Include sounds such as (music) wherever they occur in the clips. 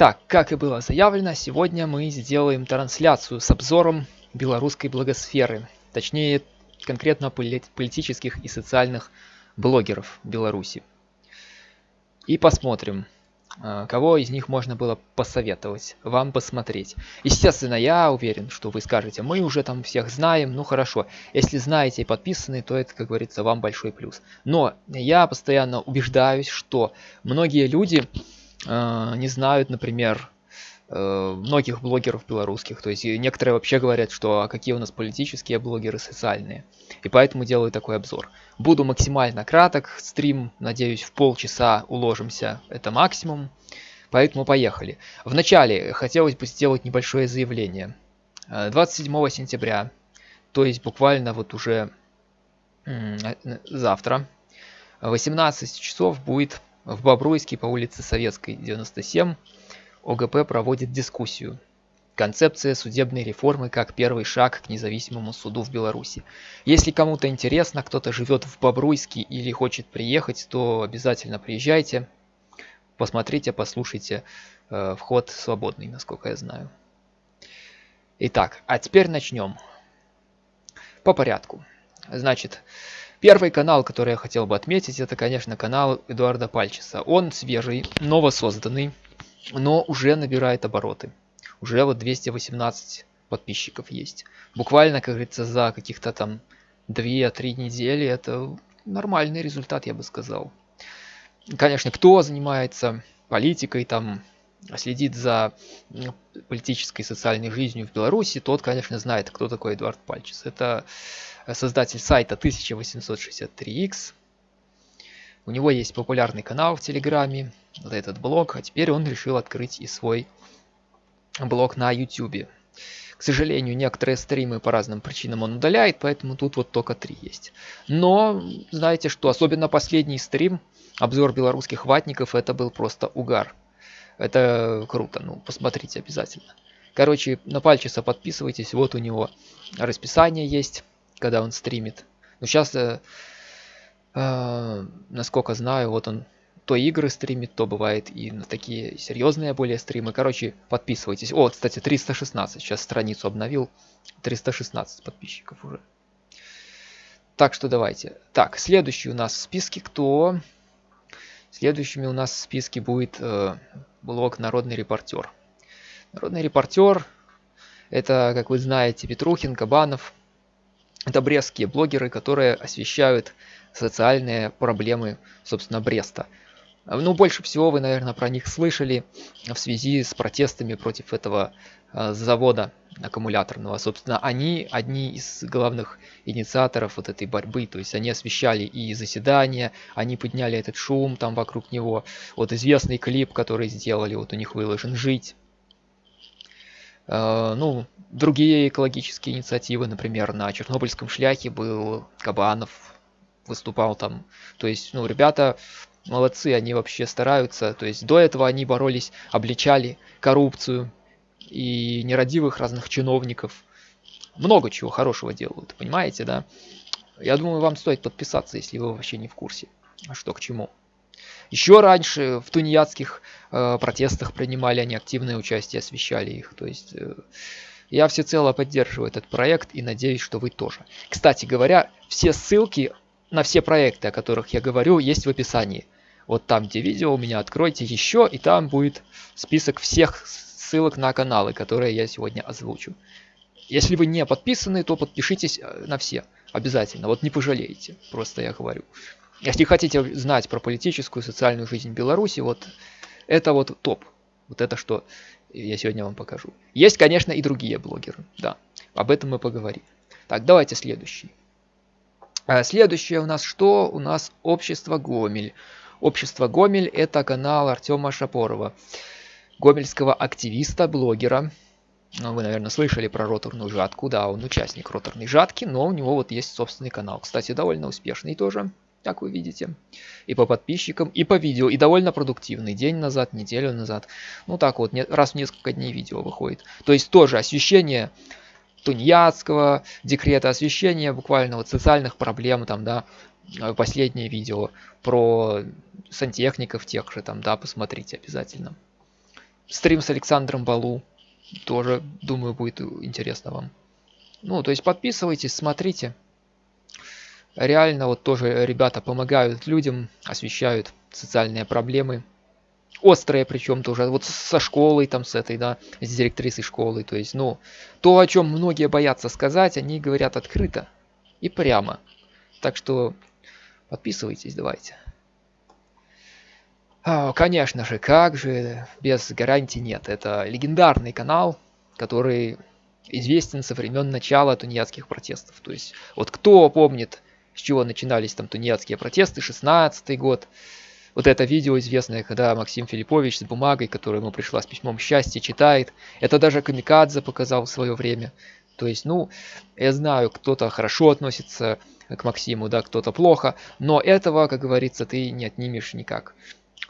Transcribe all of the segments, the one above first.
Так, как и было заявлено, сегодня мы сделаем трансляцию с обзором белорусской благосферы. Точнее, конкретно политических и социальных блогеров Беларуси. И посмотрим, а, кого из них можно было посоветовать вам посмотреть. Естественно, я уверен, что вы скажете, мы уже там всех знаем, ну хорошо. Если знаете и подписаны, то это, как говорится, вам большой плюс. Но я постоянно убеждаюсь, что многие люди э, не знают, например, э, многих блогеров белорусских. То есть некоторые вообще говорят, что а какие у нас политические блогеры, социальные. И поэтому делаю такой обзор. Буду максимально краток, стрим, надеюсь, в полчаса уложимся, это максимум. Поэтому поехали. Вначале хотелось бы сделать небольшое заявление. 27 э, сентября, то есть буквально вот уже э, завтра, 18 часов будет в Бобруйске по улице Советской, 97, ОГП проводит дискуссию Концепция судебной реформы как первый шаг к независимому суду в Беларуси. Если кому-то интересно, кто-то живет в Бобруйске или хочет приехать, то обязательно приезжайте, посмотрите, послушайте. Э, вход свободный, насколько я знаю. Итак, а теперь начнем. По порядку. Значит, первый канал, который я хотел бы отметить, это, конечно, канал Эдуарда Пальчеса. Он свежий, новосозданный, но уже набирает обороты уже вот 218 подписчиков есть. Буквально, как говорится, за каких-то там 2-3 недели это нормальный результат, я бы сказал. Конечно, кто занимается политикой, там следит за политической и социальной жизнью в Беларуси, тот, конечно, знает, кто такой Эдуард Пальчес. Это создатель сайта 1863X. У него есть популярный канал в Телеграме, вот этот блог, а теперь он решил открыть и свой блог на YouTube. К сожалению, некоторые стримы по разным причинам он удаляет, поэтому тут вот только три есть. Но, знаете что, особенно последний стрим, обзор белорусских ватников, это был просто угар. Это круто, ну, посмотрите обязательно. Короче, на пальчица подписывайтесь, вот у него расписание есть, когда он стримит. Ну, сейчас, э, э, насколько знаю, вот он то игры стримит, то бывает и на такие серьезные более стримы. Короче, подписывайтесь. О, кстати, 316. Сейчас страницу обновил. 316 подписчиков уже. Так что давайте. Так, следующий у нас в списке кто? Следующими у нас в списке будет э, блог «Народный репортер». «Народный репортер» — это, как вы знаете, Петрухин, Кабанов. Это брестские блогеры, которые освещают социальные проблемы, собственно, Бреста. Ну, больше всего вы, наверное, про них слышали в связи с протестами против этого завода аккумуляторного. Собственно, они одни из главных инициаторов вот этой борьбы. То есть они освещали и заседания, они подняли этот шум там вокруг него. Вот известный клип, который сделали, вот у них выложен «Жить». Э, ну, другие экологические инициативы, например, на Чернобыльском шляхе был Кабанов, выступал там. То есть, ну, ребята молодцы, они вообще стараются. То есть до этого они боролись, обличали коррупцию и нерадивых разных чиновников. Много чего хорошего делают, понимаете, да? Я думаю, вам стоит подписаться, если вы вообще не в курсе, что к чему. Еще раньше в тунеядских э, протестах принимали они активное участие, освещали их. То есть э, я всецело поддерживаю этот проект и надеюсь, что вы тоже. Кстати говоря, все ссылки на все проекты, о которых я говорю, есть в описании. Вот там, где видео у меня, откройте еще, и там будет список всех ссылок на каналы, которые я сегодня озвучу. Если вы не подписаны, то подпишитесь э, на все. Обязательно. Вот не пожалеете. Просто я говорю. Если хотите знать про политическую, социальную жизнь Беларуси, вот это вот топ. Вот это, что я сегодня вам покажу. Есть, конечно, и другие блогеры. Да, об этом мы поговорим. Так, давайте следующий. А следующее у нас что? У нас общество Гомель. Общество Гомель это канал Артема Шапорова, гомельского активиста, блогера. Ну, вы, наверное, слышали про роторную жатку. Да, он участник роторной жатки, но у него вот есть собственный канал. Кстати, довольно успешный тоже, как вы видите. И по подписчикам, и по видео. И довольно продуктивный. День назад, неделю назад. Ну так вот, раз в несколько дней видео выходит. То есть тоже освещение тунеядского декрета освещения, буквально вот социальных проблем, там, да, э, последнее видео про сантехников тех же, там, да, посмотрите обязательно. Стрим с Александром Балу. Тоже, думаю, будет интересно вам. Ну, то есть подписывайтесь, смотрите. Реально вот тоже ребята помогают людям, освещают социальные проблемы. Острые причем тоже, вот со школой там, с этой, да, с директрисой школы. То есть, ну, то, о чем многие боятся сказать, они говорят открыто и прямо. Так что подписывайтесь, давайте. А, конечно же, как же, без гарантии нет. Это легендарный канал, который известен со времен начала тунеядских протестов. То есть, вот кто помнит, с чего начинались там тунеядские протесты, 16 год, вот это видео известное, когда Максим Филиппович с бумагой, которая ему пришла с письмом счастья, читает. Это даже Камикадзе показал в свое время. То есть, ну, я знаю, кто-то хорошо относится к Максиму, да, кто-то плохо, но этого, как говорится, ты не отнимешь никак.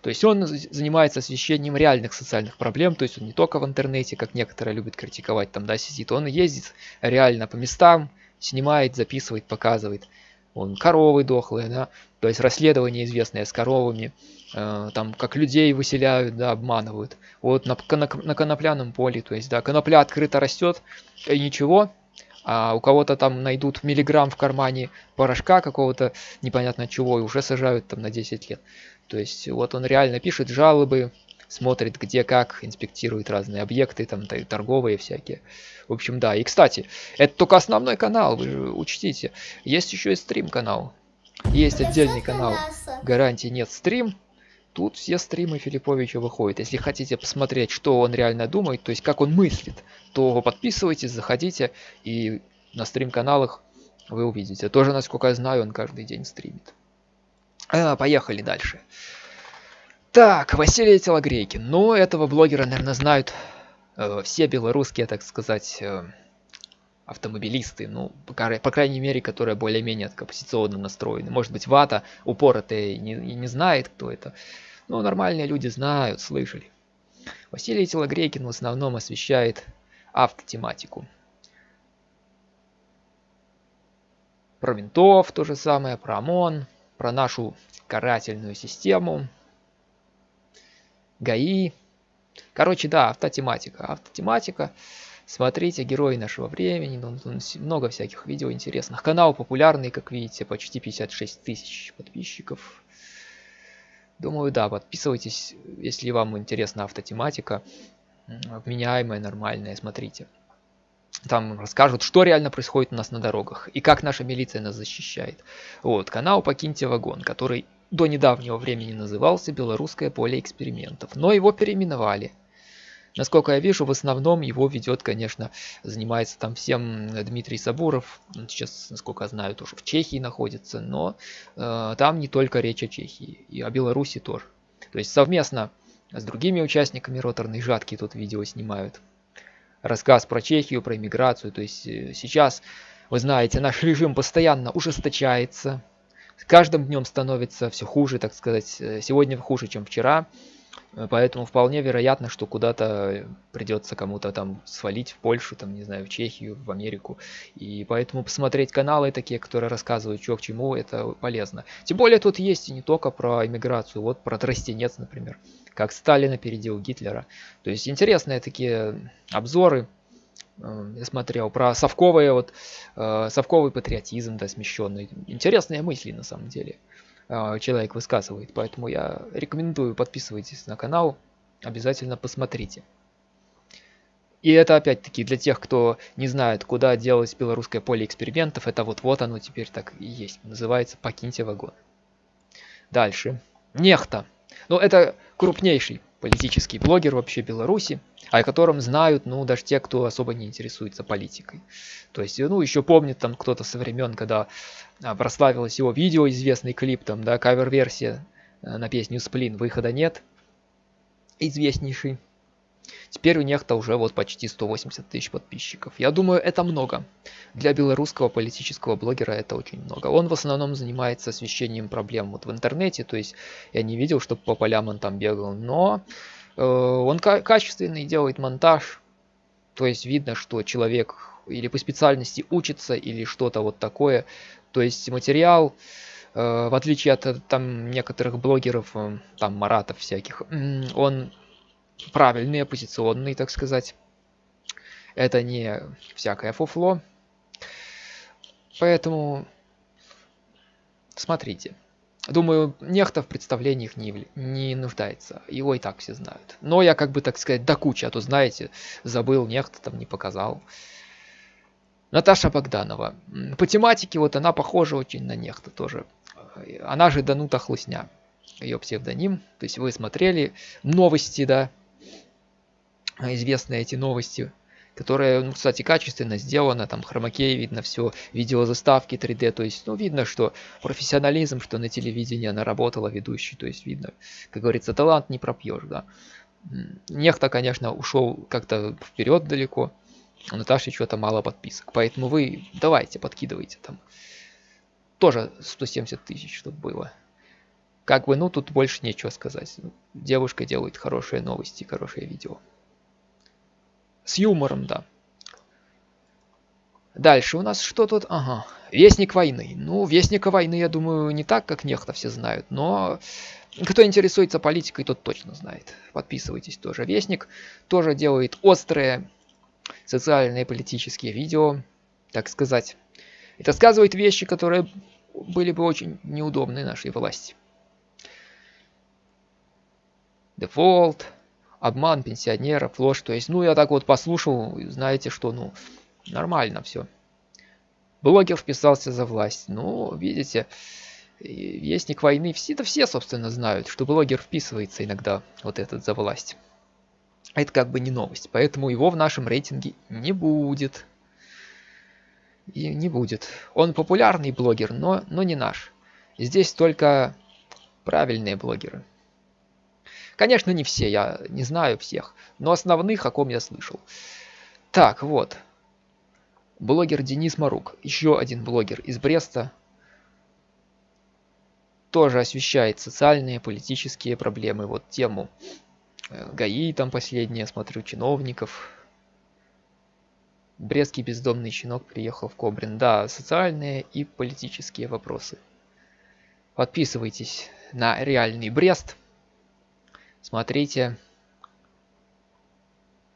То есть он занимается освещением реальных социальных проблем, то есть он не только в интернете, как некоторые любят критиковать, там, да, сидит, он ездит реально по местам, снимает, записывает, показывает. Он коровы дохлые, да, то есть расследование известное с коровами, э, там, как людей выселяют, да, обманывают. Вот на, на, на конопляном поле, то есть, да, конопля открыто растет, и ничего, а у кого-то там найдут миллиграмм в кармане порошка какого-то непонятно чего и уже сажают там на 10 лет. То есть вот он реально пишет жалобы, смотрит где как, инспектирует разные объекты, там торговые всякие. В общем, да. И, кстати, это только основной канал, вы же учтите. Есть еще и стрим-канал. Есть отдельный канал «Гарантии нет стрим». Тут все стримы Филипповича выходят. Если хотите посмотреть, что он реально думает, то есть как он мыслит, то подписывайтесь, заходите и на стрим-каналах вы увидите. Тоже, насколько я знаю, он каждый день стримит. А, поехали дальше. Так, Василий Телогрейкин. Ну, этого блогера, наверное, знают э, все белорусские, так сказать, э, автомобилисты. Ну, по, по крайней мере, которые более-менее оппозиционно настроены. Может быть, Вата упоротый не, не знает, кто это. Но нормальные люди знают, слышали. Василий Телогрейкин в основном освещает автотематику. Про винтов то же самое, про ОМОН, про нашу карательную систему, ГАИ. Короче, да, автотематика. Автотематика. Смотрите, герои нашего времени, ну, много всяких видео интересных. Канал популярный, как видите, почти 56 тысяч подписчиков. Думаю, да, подписывайтесь, если вам интересна автотематика. Вменяемая, нормальная, смотрите. Там расскажут, что реально происходит у нас на дорогах и как наша милиция нас защищает. Вот, канал «Покиньте вагон», который до недавнего времени назывался «Белорусское поле экспериментов», но его переименовали. Насколько я вижу, в основном его ведет, конечно, занимается там всем Дмитрий Сабуров. Он сейчас, насколько я знаю, тоже в Чехии находится, но э, там не только речь о Чехии, и о Беларуси тоже. То есть совместно с другими участниками роторной жатки тут видео снимают рассказ про Чехию, про иммиграцию. То есть э, сейчас, вы знаете, наш (laughs) режим постоянно ужесточается. С каждым днем становится все хуже, так сказать. Э, сегодня хуже, чем вчера. Э, поэтому вполне вероятно, что куда-то придется кому-то там свалить в Польшу, там, не знаю, в Чехию, в Америку. И поэтому посмотреть каналы такие, которые рассказывают, что к чему, это полезно. Тем более тут есть и не только про иммиграцию, вот про тростенец, например как Сталин опередил Гитлера. То есть интересные такие обзоры. Э, я смотрел про совковые вот э, совковый патриотизм, да, смещенный. Интересные мысли на самом деле человек высказывает. Поэтому я рекомендую подписывайтесь на канал, обязательно посмотрите. И это опять-таки для тех, кто не знает, куда делать белорусское поле экспериментов, это вот вот оно теперь так и есть. Называется «Покиньте вагон». Дальше. Нехта. Ну, это крупнейший политический блогер вообще Беларуси, о котором знают, ну, даже те, кто особо не интересуется политикой. То есть, ну, еще помнит там кто-то со времен, когда а, прославилось его видео, известный клип, там, да, кавер-версия э, на песню «Сплин», выхода нет, известнейший. Теперь у Нехта уже вот почти 180 тысяч подписчиков. Я думаю, это много. Для белорусского политического блогера это очень много. Он в основном занимается освещением проблем вот в интернете, то есть я не видел, чтобы по полям он там бегал, но э, он качественный, делает монтаж, то есть видно, что человек или по специальности учится, или что-то вот такое. То есть материал, э, в отличие от там некоторых блогеров, э, там маратов всяких, он правильный, оппозиционный, так сказать. Это не всякое фуфло. Поэтому смотрите. Думаю, нехта в представлениях не, не нуждается. Его и так все знают. Но я как бы, так сказать, до кучи, а то, знаете, забыл, нехта там не показал. Наташа Богданова. По тематике вот она похожа очень на нехта тоже. Она же Данута Хлусня. Ее псевдоним. То есть вы смотрели новости, да, известные эти новости которая, ну, кстати, качественно сделана, там хромакей видно все, видеозаставки 3D, то есть, ну, видно, что профессионализм, что на телевидении она работала ведущей, то есть, видно, как говорится, талант не пропьешь, да. Нехта, конечно, ушел как-то вперед далеко, у Наташи что-то мало подписок, поэтому вы давайте, подкидывайте там. Тоже 170 тысяч, чтобы было. Как бы, ну, тут больше нечего сказать. Девушка делает хорошие новости, хорошее видео. С юмором, да. Дальше у нас что тут? Ага, Вестник войны. Ну, Вестника войны, я думаю, не так, как нехто все знают, но кто интересуется политикой, тот точно знает. Подписывайтесь тоже. Вестник тоже делает острые социальные политические видео, так сказать. И рассказывает вещи, которые были бы очень неудобны нашей власти. Дефолт, обман пенсионеров, ложь. То есть, ну, я так вот послушал, знаете, что, ну, нормально все. Блогер вписался за власть. Ну, видите, вестник войны, все, это все, собственно, знают, что блогер вписывается иногда вот этот за власть. Это как бы не новость, поэтому его в нашем рейтинге не будет. И не будет. Он популярный блогер, но, но не наш. Здесь только правильные блогеры. Конечно, не все, я не знаю всех, но основных, о ком я слышал. Так, вот. Блогер Денис Марук, еще один блогер из Бреста. Тоже освещает социальные, политические проблемы. Вот тему э, ГАИ там последнее, смотрю, чиновников. Брестский бездомный щенок приехал в Кобрин. Да, социальные и политические вопросы. Подписывайтесь на реальный Брест смотрите,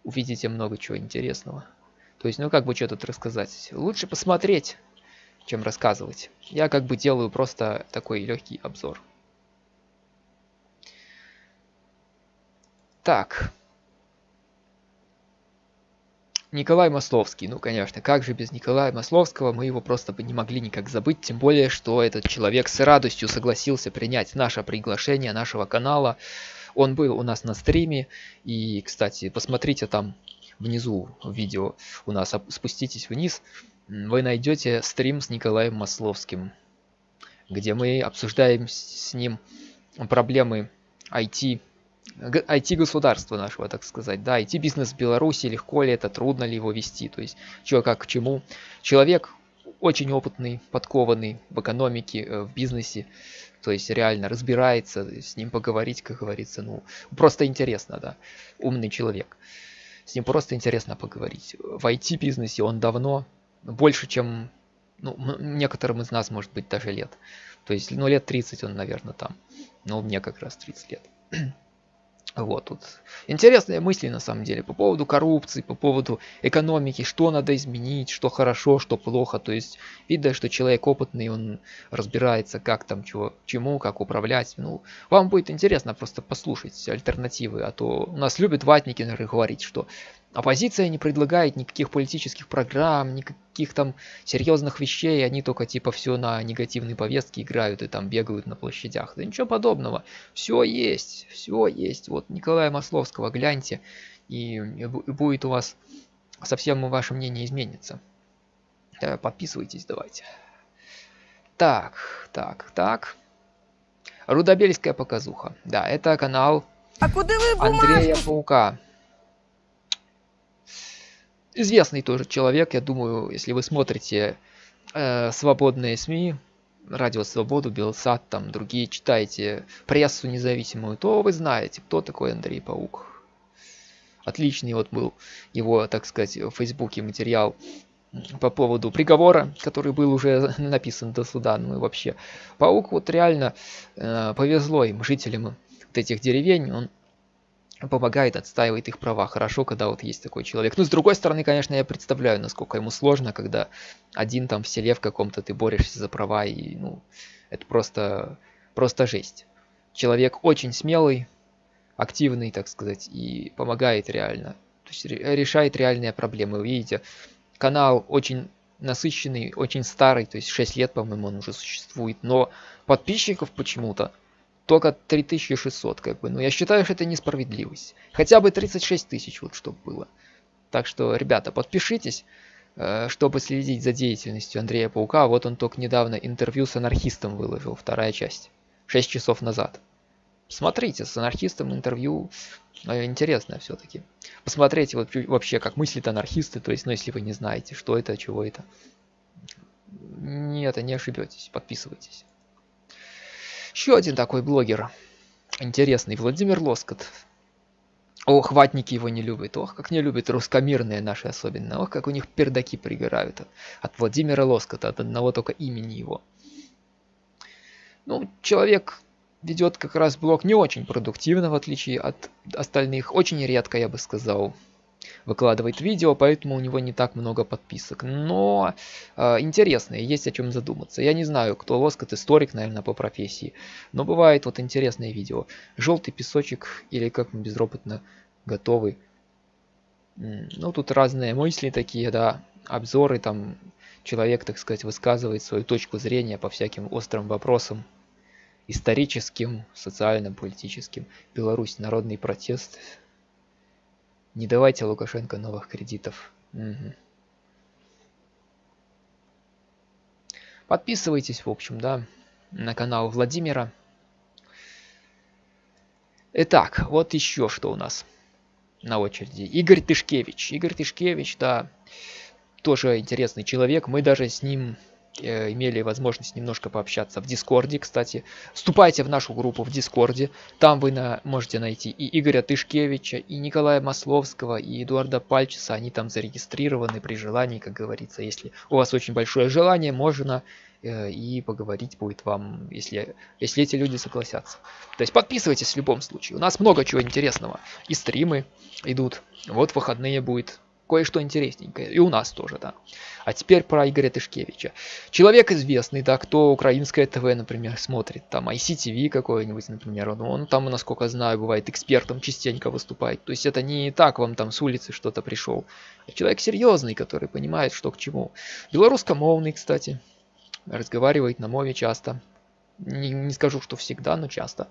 увидите много чего интересного. То есть, ну как бы что тут рассказать? Лучше посмотреть, чем рассказывать. Я как бы делаю просто такой легкий обзор. Так. Николай Масловский. Ну, конечно, как же без Николая Масловского, мы его просто бы не могли никак забыть, тем более, что этот человек с радостью согласился принять наше приглашение нашего канала он был у нас на стриме. И, кстати, посмотрите там внизу видео у нас. Спуститесь вниз. Вы найдете стрим с Николаем Масловским, где мы обсуждаем с ним проблемы IT IT-государства нашего, так сказать, да, IT-бизнес в Беларуси, легко ли это, трудно ли его вести, то есть, что как к чему. Человек очень опытный, подкованный в экономике, э, в бизнесе, то есть реально разбирается, с ним поговорить, как говорится, ну, просто интересно, да, умный человек. С ним просто интересно поговорить. В IT-бизнесе он давно, больше, чем ну, некоторым из нас, может быть, даже лет. То есть, ну, лет 30 он, наверное, там. Но мне как раз 30 лет. Вот тут интересные мысли на самом деле по поводу коррупции, по поводу экономики, что надо изменить, что хорошо, что плохо. То есть видно, что человек опытный, он разбирается, как там, чего, чему, как управлять. Ну, вам будет интересно просто послушать альтернативы, а то у нас любят ватники наверное, говорить, что Оппозиция не предлагает никаких политических программ, никаких там серьезных вещей, они только типа все на негативные повестки играют и там бегают на площадях. Да ничего подобного. Все есть, все есть. Вот Николая Масловского гляньте, и будет у вас совсем ваше мнение изменится. Подписывайтесь давайте. Так, так, так. Рудобельская показуха. Да, это канал а Андрея Паука известный тоже человек, я думаю, если вы смотрите э, свободные СМИ, Радио Свободу, Белсат, там другие читаете прессу независимую, то вы знаете, кто такой Андрей Паук. Отличный вот был его, так сказать, в Фейсбуке материал по поводу приговора, который был уже (laughs) написан до суда. Ну и вообще, Паук вот реально э, повезло им, жителям вот этих деревень. Он помогает, отстаивает их права. Хорошо, когда вот есть такой человек. Ну, с другой стороны, конечно, я представляю, насколько ему сложно, когда один там в селе в каком-то ты борешься за права, и, ну, это просто, просто жесть. Человек очень смелый, активный, так сказать, и помогает реально. То есть решает реальные проблемы. Вы видите, канал очень насыщенный, очень старый, то есть 6 лет, по-моему, он уже существует, но подписчиков почему-то только 3600, как бы. Но я считаю, что это несправедливость. Хотя бы 36 тысяч, вот чтобы было. Так что, ребята, подпишитесь, э, чтобы следить за деятельностью Андрея Паука. Вот он только недавно интервью с анархистом выложил, вторая часть. 6 часов назад. Смотрите, с анархистом интервью э, интересное все-таки. Посмотрите вот вообще, как мыслят анархисты, то есть, ну, если вы не знаете, что это, чего это. Нет, не ошибетесь, подписывайтесь. Еще один такой блогер. Интересный. Владимир Лоскот. Ох, ватники его не любят. Ох, как не любят русскомирные наши особенно. Ох, как у них пердаки пригорают от, от Владимира Лоскота, от одного только имени его. Ну, человек ведет как раз блог не очень продуктивно, в отличие от остальных. Очень редко, я бы сказал выкладывает видео, поэтому у него не так много подписок. Но э, интересно, есть о чем задуматься. Я не знаю, кто Лоскот, историк, наверное, по профессии. Но бывает вот интересное видео. Желтый песочек или как мы безропотно готовы. Ну, тут разные мысли такие, да, обзоры, там человек, так сказать, высказывает свою точку зрения по всяким острым вопросам историческим, социальным, политическим. Беларусь, народный протест, не давайте Лукашенко новых кредитов. Угу. Подписывайтесь, в общем, да, на канал Владимира. Итак, вот еще что у нас на очереди. Игорь Тышкевич. Игорь Тышкевич, да, тоже интересный человек. Мы даже с ним Э, имели возможность немножко пообщаться в Дискорде, кстати. Вступайте в нашу группу в Дискорде. Там вы на, можете найти и Игоря Тышкевича, и Николая Масловского, и Эдуарда Пальчиса. Они там зарегистрированы при желании, как говорится. Если у вас очень большое желание, можно э, и поговорить будет вам, если, если эти люди согласятся. То есть подписывайтесь в любом случае. У нас много чего интересного. И стримы идут. Вот выходные будет кое-что интересненькое. И у нас тоже, да. А теперь про Игоря Тышкевича. Человек известный, да, кто украинское ТВ, например, смотрит, там ICTV какой-нибудь, например, он, он там, насколько знаю, бывает экспертом частенько выступает. То есть это не так вам там с улицы что-то пришел. Человек серьезный, который понимает, что к чему. Белорусскомовный, кстати, разговаривает на мове часто. Не, не скажу, что всегда, но часто.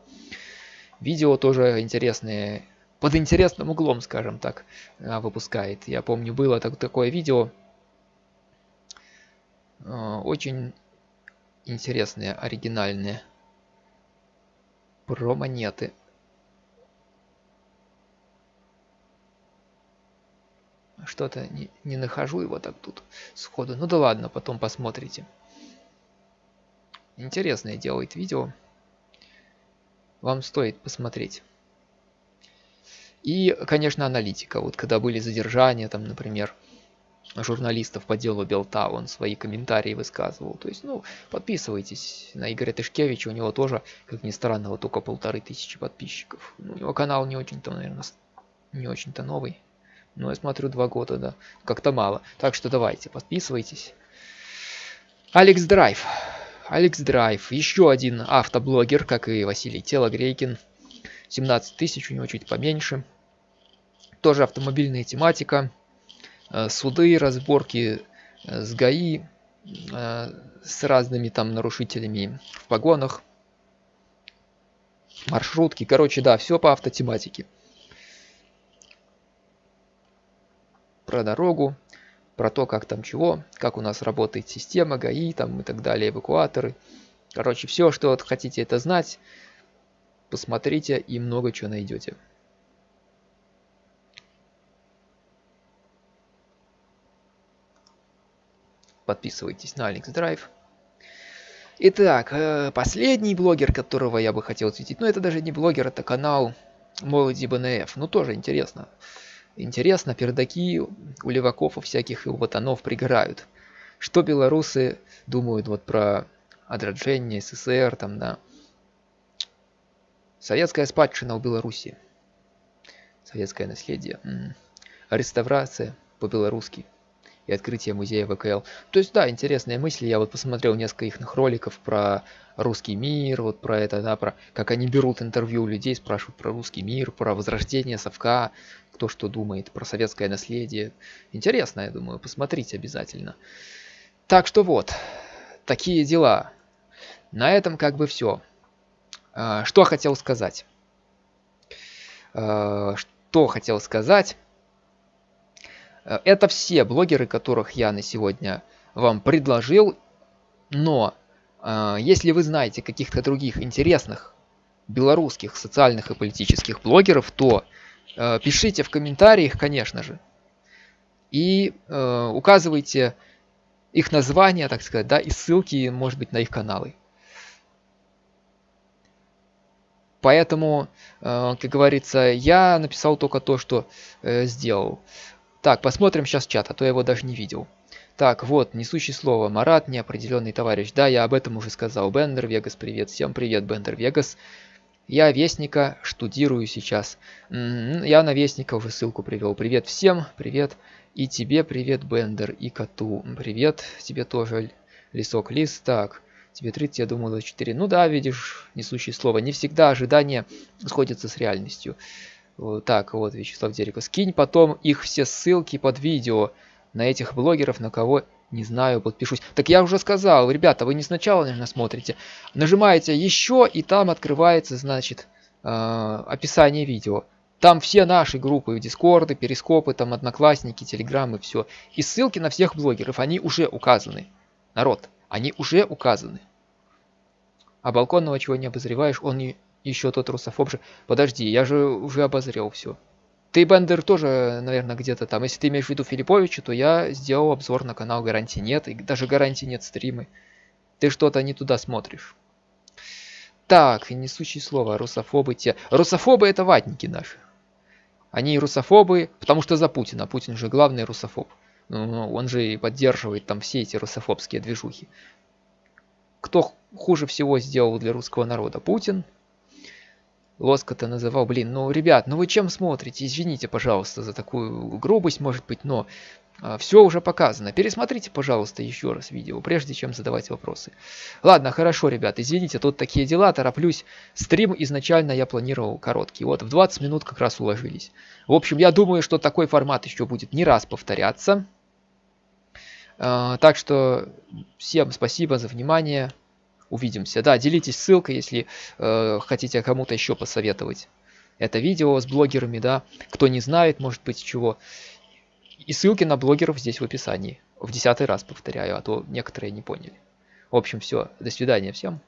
Видео тоже интересные под интересным углом, скажем так, а, выпускает. Я помню, было так, такое видео, а, очень интересные, оригинальные, про монеты. Что-то не, не нахожу его так тут сходу. Ну да ладно, потом посмотрите. Интересное делает видео. Вам стоит посмотреть. И, конечно, аналитика. Вот когда были задержания, там, например, журналистов по делу Белта, он свои комментарии высказывал. То есть, ну, подписывайтесь на Игоря Тышкевича, у него тоже, как ни странно, вот только полторы тысячи подписчиков. У него канал не очень-то, наверное, не очень-то новый. Но я смотрю, два года, да, как-то мало. Так что давайте, подписывайтесь. Алекс Драйв. Алекс Драйв, еще один автоблогер, как и Василий Телогрейкин. 17 тысяч, у него чуть поменьше тоже автомобильная тематика, э, суды, разборки э, с ГАИ, э, с разными там нарушителями в погонах, маршрутки, короче, да, все по автотематике. Про дорогу, про то, как там чего, как у нас работает система ГАИ там и так далее, эвакуаторы. Короче, все, что вот хотите это знать, посмотрите и много чего найдете. Подписывайтесь на Alex Drive. Итак, э, последний блогер, которого я бы хотел осветить, ну это даже не блогер, это канал Молоди БНФ. Ну тоже интересно. Интересно, пердаки у леваков у всяких и у ботанов пригорают. Что белорусы думают вот про отраджение СССР, там, да. Советская спадщина у Беларуси. Советское наследие. Реставрация по-белорусски и открытие музея ВКЛ. То есть, да, интересные мысли. Я вот посмотрел несколько их роликов про русский мир, вот про это, да, про как они берут интервью у людей, спрашивают про русский мир, про возрождение совка, кто что думает, про советское наследие. Интересно, я думаю, посмотрите обязательно. Так что вот, такие дела. На этом как бы все. А, что хотел сказать? А, что хотел сказать? Э, это все блогеры, которых я на сегодня вам предложил. Но э, если вы знаете каких-то других интересных белорусских социальных и политических блогеров, то э, пишите в комментариях, конечно же. И указывайте их названия, так сказать, да, и ссылки, может быть, на их каналы. Поэтому, как говорится, я написал только то, что сделал. Так, посмотрим сейчас чат, а то я его даже не видел. Так, вот, несущий слово. Марат, неопределенный товарищ. Да, я об этом уже сказал. Бендер Вегас, привет. Всем привет, Бендер Вегас. Я Вестника штудирую сейчас. Я на Вестника уже ссылку привел. Привет всем, привет. И тебе привет, Бендер, и коту. Привет, тебе тоже, Лисок Лис. Так, тебе 30, я думаю, 24. Ну да, видишь, несущий слово. Не всегда ожидания сходятся с реальностью. Так, вот, Вячеслав Дереко. Скинь потом их все ссылки под видео на этих блогеров, на кого не знаю, подпишусь. Так я уже сказал, ребята, вы не сначала, наверное, смотрите. Нажимаете еще, и там открывается, значит, э, описание видео. Там все наши группы, дискорды, перископы, там одноклассники, телеграммы, все. И ссылки на всех блогеров, они уже указаны. Народ, они уже указаны. А балконного чего не обозреваешь, он не еще тот русофоб же. Подожди, я же уже обозрел все. Ты, Бендер, тоже, наверное, где-то там. Если ты имеешь в виду Филипповича, то я сделал обзор на канал Гарантии Нет. И даже Гарантии Нет стримы. Ты что-то не туда смотришь. Так, несущие слово, русофобы те. Русофобы это ватники наши. Они русофобы, потому что за Путина. Путин же главный русофоб. Ну, он же и поддерживает там все эти русофобские движухи. Кто хуже всего сделал для русского народа? Путин Лоскота называл, блин, ну, ребят, ну вы чем смотрите? Извините, пожалуйста, за такую грубость, может быть, но а, все уже показано. Пересмотрите, пожалуйста, еще раз видео, прежде чем задавать вопросы. Ладно, хорошо, ребят, извините, тут такие дела, тороплюсь. Стрим изначально я планировал короткий, вот в 20 минут как раз уложились. В общем, я думаю, что такой формат еще будет не раз повторяться. А, так что всем спасибо за внимание увидимся. Да, делитесь ссылкой, если э, хотите кому-то еще посоветовать это видео с блогерами, да. Кто не знает, может быть, чего. И ссылки на блогеров здесь в описании. В десятый раз повторяю, а то некоторые не поняли. В общем, все. До свидания всем.